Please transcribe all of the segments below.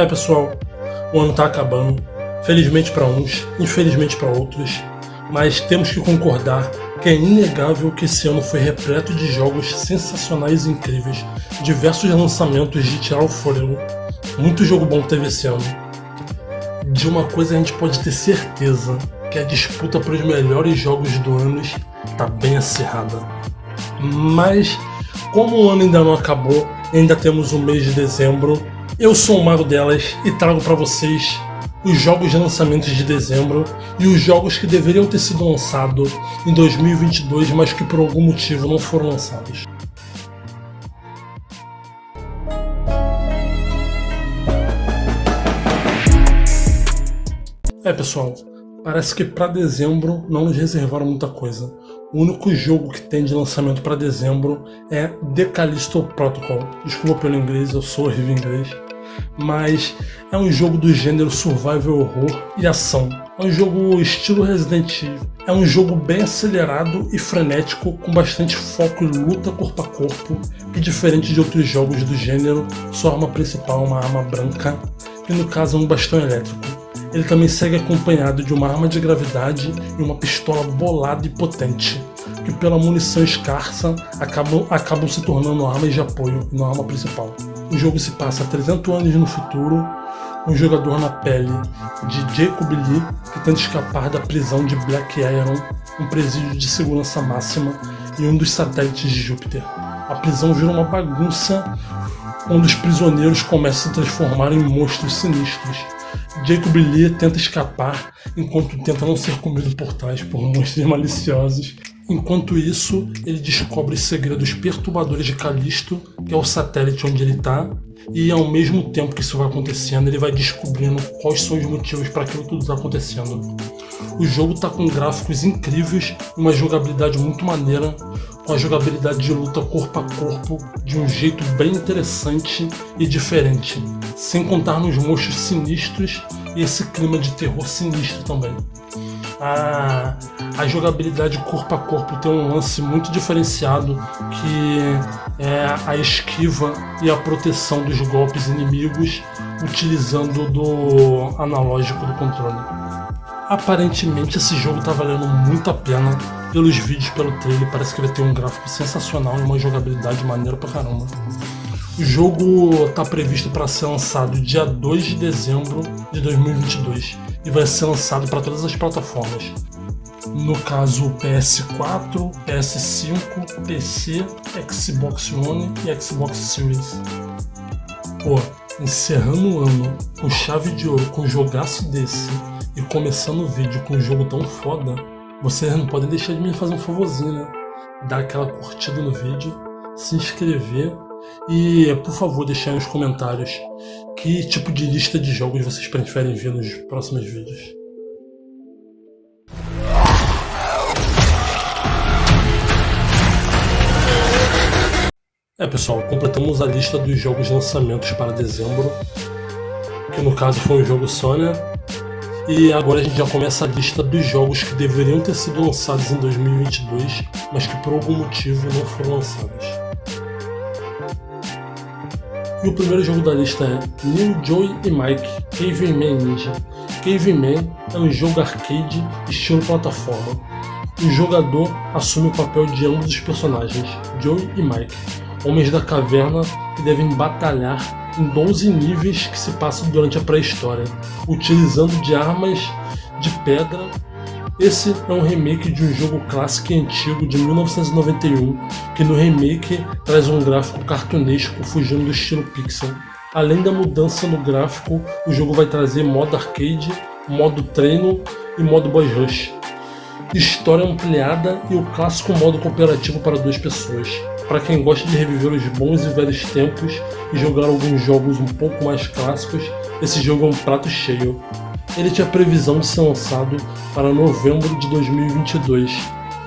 É pessoal, o ano tá acabando, felizmente para uns, infelizmente para outros, mas temos que concordar que é inegável que esse ano foi repleto de jogos sensacionais e incríveis, diversos lançamentos de tirar o fôlego, muito jogo bom teve esse ano. De uma coisa a gente pode ter certeza, que a disputa para os melhores jogos do ano está bem acirrada. Mas, como o ano ainda não acabou, ainda temos o mês de dezembro, eu sou o Mago delas e trago para vocês os jogos de lançamentos de dezembro e os jogos que deveriam ter sido lançados em 2022, mas que por algum motivo não foram lançados. É pessoal, parece que para dezembro não nos reservaram muita coisa. O único jogo que tem de lançamento para dezembro é The Callisto Protocol. Desculpa pelo inglês, eu sou horrível em inglês mas é um jogo do gênero survival horror e ação. É um jogo estilo Resident Evil. É um jogo bem acelerado e frenético, com bastante foco em luta corpo a corpo, que diferente de outros jogos do gênero, sua arma principal é uma arma branca, que no caso é um bastão elétrico. Ele também segue acompanhado de uma arma de gravidade e uma pistola bolada e potente, que pela munição escassa acabam, acabam se tornando armas de apoio e não arma principal. O jogo se passa 300 anos no futuro, um jogador na pele de Jacob Lee que tenta escapar da prisão de Black Iron, um presídio de segurança máxima e um dos satélites de Júpiter. A prisão vira uma bagunça onde os prisioneiros começam a se transformar em monstros sinistros. Jacob Lee tenta escapar enquanto tenta não ser comido por trás por monstros maliciosos Enquanto isso, ele descobre os segredos perturbadores de Calisto, que é o satélite onde ele está, e ao mesmo tempo que isso vai acontecendo, ele vai descobrindo quais são os motivos para aquilo tudo está acontecendo. O jogo está com gráficos incríveis, uma jogabilidade muito maneira, com a jogabilidade de luta corpo a corpo de um jeito bem interessante e diferente, sem contar nos monstros sinistros e esse clima de terror sinistro também a, a jogabilidade corpo a corpo tem um lance muito diferenciado que é a esquiva e a proteção dos golpes inimigos utilizando do analógico do controle. Aparentemente esse jogo está valendo muito a pena pelos vídeos, pelo trailer, parece que ele tem um gráfico sensacional e uma jogabilidade maneira pra caramba. O jogo está previsto para ser lançado dia 2 de dezembro de 2022 e vai ser lançado para todas as plataformas. No caso PS4, PS5, PC, Xbox One e Xbox Series. Pô, encerrando o ano com chave de ouro com um jogaço desse e começando o vídeo com um jogo tão foda, vocês não podem deixar de me fazer um favorzinho, né? Dar aquela curtida no vídeo, se inscrever e, por favor, deixar nos comentários que tipo de lista de jogos vocês preferem ver nos próximos vídeos. É pessoal, completamos a lista dos jogos lançamentos para dezembro, que no caso foi um jogo só, né? E agora a gente já começa a lista dos jogos que deveriam ter sido lançados em 2022, mas que por algum motivo não foram lançados. E o primeiro jogo da lista é New Joy e Mike Caveman Ninja. Caveman é um jogo arcade estilo plataforma. O jogador assume o papel de ambos os personagens, Joy e Mike, homens da caverna que devem batalhar em 12 níveis que se passam durante a pré-história, utilizando de armas de pedra esse é um remake de um jogo clássico e antigo de 1991, que no remake traz um gráfico cartunesco fugindo do estilo pixel. Além da mudança no gráfico, o jogo vai trazer modo arcade, modo treino e modo boss rush. História ampliada e o clássico modo cooperativo para duas pessoas. Para quem gosta de reviver os bons e velhos tempos e jogar alguns jogos um pouco mais clássicos, esse jogo é um prato cheio. Ele tinha previsão de ser lançado para novembro de 2022,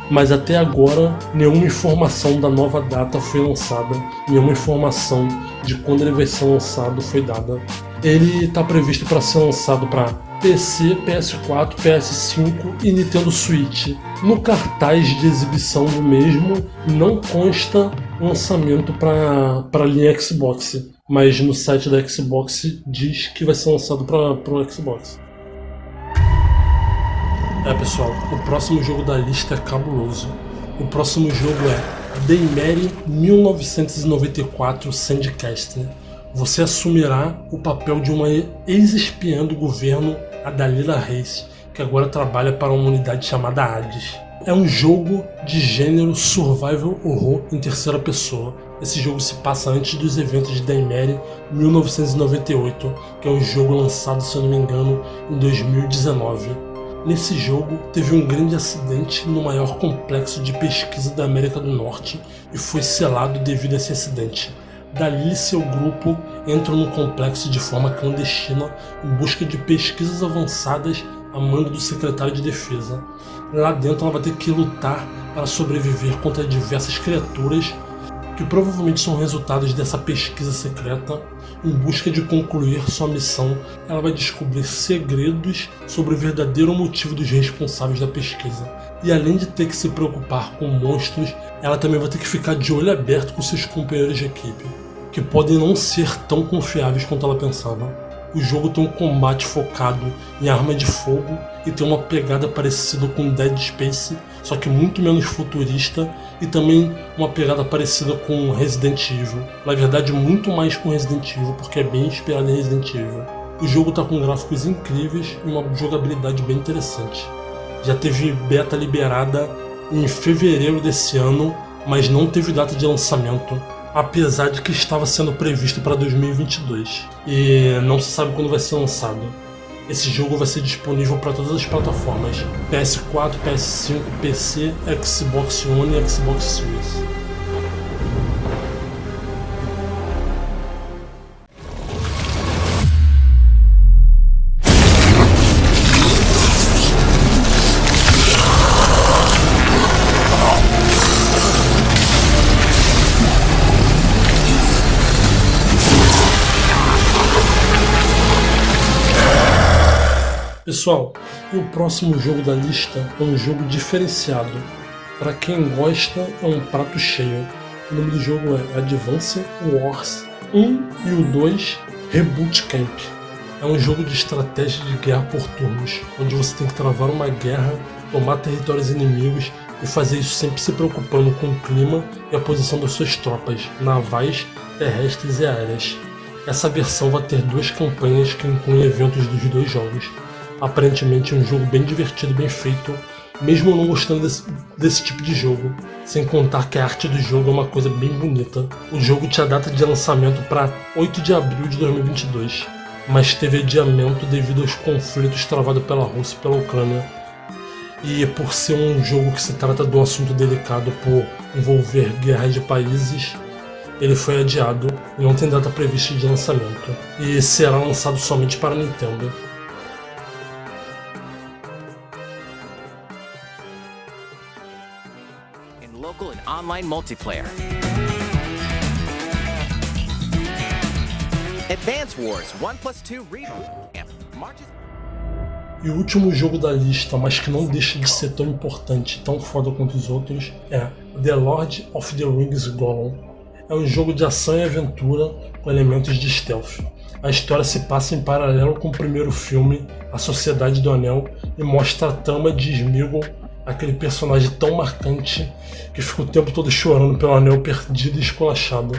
mas até agora nenhuma informação da nova data foi lançada, nenhuma informação de quando ele vai ser lançado foi dada. Ele está previsto para ser lançado para PC, PS4, PS5 e Nintendo Switch. No cartaz de exibição do mesmo não consta lançamento para a linha Xbox, mas no site da Xbox diz que vai ser lançado para o Xbox. É pessoal, o próximo jogo da lista é cabuloso. O próximo jogo é Daymeri 1994 Sandcaster. Você assumirá o papel de uma ex-espiã do governo, a Dalila Reis, que agora trabalha para uma unidade chamada Hades. É um jogo de gênero survival horror em terceira pessoa. Esse jogo se passa antes dos eventos de Daymeri 1998, que é um jogo lançado, se eu não me engano, em 2019. Nesse jogo, teve um grande acidente no maior complexo de pesquisa da América do Norte e foi selado devido a esse acidente. Dali seu grupo entra no complexo de forma clandestina em busca de pesquisas avançadas a mando do secretário de defesa. Lá dentro ela vai ter que lutar para sobreviver contra diversas criaturas que provavelmente são resultados dessa pesquisa secreta. Em busca de concluir sua missão, ela vai descobrir segredos sobre o verdadeiro motivo dos responsáveis da pesquisa. E além de ter que se preocupar com monstros, ela também vai ter que ficar de olho aberto com seus companheiros de equipe, que podem não ser tão confiáveis quanto ela pensava. O jogo tem um combate focado em arma de fogo e tem uma pegada parecida com Dead Space, só que muito menos futurista e também uma pegada parecida com Resident Evil. Na verdade, muito mais com Resident Evil, porque é bem inspirado em Resident Evil. O jogo está com gráficos incríveis e uma jogabilidade bem interessante. Já teve beta liberada em fevereiro desse ano, mas não teve data de lançamento apesar de que estava sendo previsto para 2022 e não se sabe quando vai ser lançado. Esse jogo vai ser disponível para todas as plataformas: PS4, PS5, PC, Xbox One e Xbox Series. Pessoal, o próximo jogo da lista é um jogo diferenciado. Para quem gosta, é um prato cheio. O nome do jogo é Advance Wars 1 e o 2 Reboot Camp. É um jogo de estratégia de guerra por turnos, onde você tem que travar uma guerra, tomar territórios inimigos e fazer isso sempre se preocupando com o clima e a posição das suas tropas, navais, terrestres e aéreas. Essa versão vai ter duas campanhas que incluem eventos dos dois jogos aparentemente um jogo bem divertido bem feito, mesmo não gostando desse, desse, tipo de jogo. Sem contar que a arte do jogo é uma coisa bem bonita. O jogo tinha data de lançamento para 8 de abril de 2022, mas teve adiamento devido aos conflitos travados pela Rússia e pela Ucrânia. E por ser um jogo que se trata de um assunto delicado por envolver guerras de países, ele foi adiado e não tem data prevista de lançamento, e será lançado somente para Nintendo. Online multiplayer. Advance Wars 1 plus 2 Reboot marches... E o último jogo da lista, mas que não deixa de ser tão importante, tão foda quanto os outros, é The Lord of the Rings Gollum. É um jogo de ação e aventura com elementos de stealth. A história se passa em paralelo com o primeiro filme, A Sociedade do Anel, e mostra a trama de Sméagol aquele personagem tão marcante que fica o tempo todo chorando pelo anel perdido e esculachado.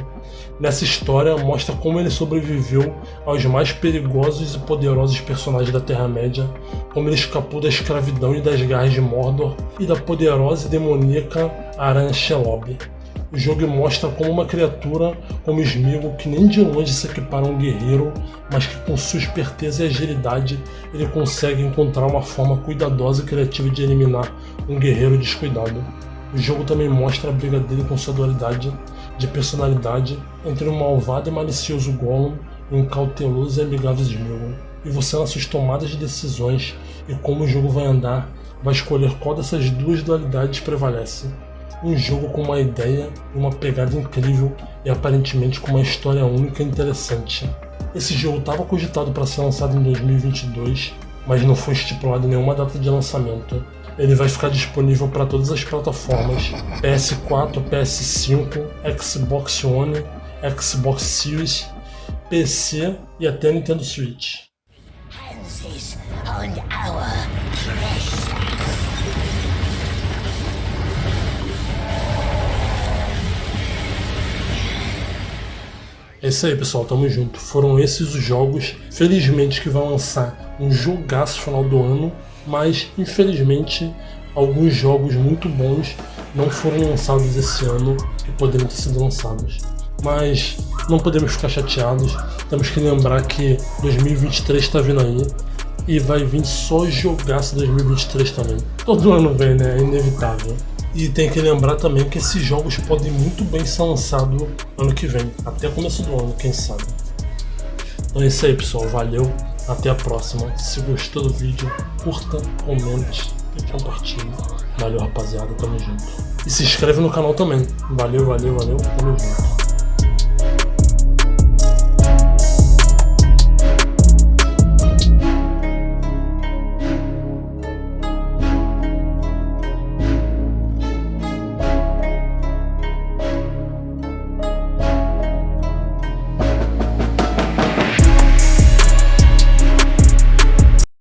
Nessa história, mostra como ele sobreviveu aos mais perigosos e poderosos personagens da Terra-média, como ele escapou da escravidão e das garras de Mordor e da poderosa e demoníaca Aranha Shelob. O jogo mostra como uma criatura como Smeagol, que nem de longe se equipara a um guerreiro, mas que com sua esperteza e agilidade ele consegue encontrar uma forma cuidadosa e criativa de eliminar um guerreiro descuidado. O jogo também mostra a briga dele com sua dualidade de personalidade entre um malvado e malicioso Gollum e um cauteloso e amigável Smeagol. E você nas suas tomadas de decisões e como o jogo vai andar, vai escolher qual dessas duas dualidades prevalece um jogo com uma ideia e uma pegada incrível e aparentemente com uma história única e interessante. Esse jogo estava cogitado para ser lançado em 2022, mas não foi estipulado nenhuma data de lançamento. Ele vai ficar disponível para todas as plataformas PS4, PS5, Xbox One, Xbox Series PC e até Nintendo Switch. É isso aí, pessoal. Tamo junto. Foram esses os jogos. Felizmente que vai lançar um jogaço final do ano, mas infelizmente alguns jogos muito bons não foram lançados esse ano e poderiam ter sido lançados. Mas não podemos ficar chateados. Temos que lembrar que 2023 está vindo aí e vai vir só jogaço 2023 também. Todo ano vem, né? É inevitável. E tem que lembrar também que esses jogos podem muito bem ser lançados ano que vem, até começo do ano, quem sabe. Então é isso aí pessoal, valeu, até a próxima. Se gostou do vídeo, curta, comente e compartilhe. Valeu rapaziada, tamo junto. E se inscreve no canal também. Valeu, valeu, valeu, tamo junto.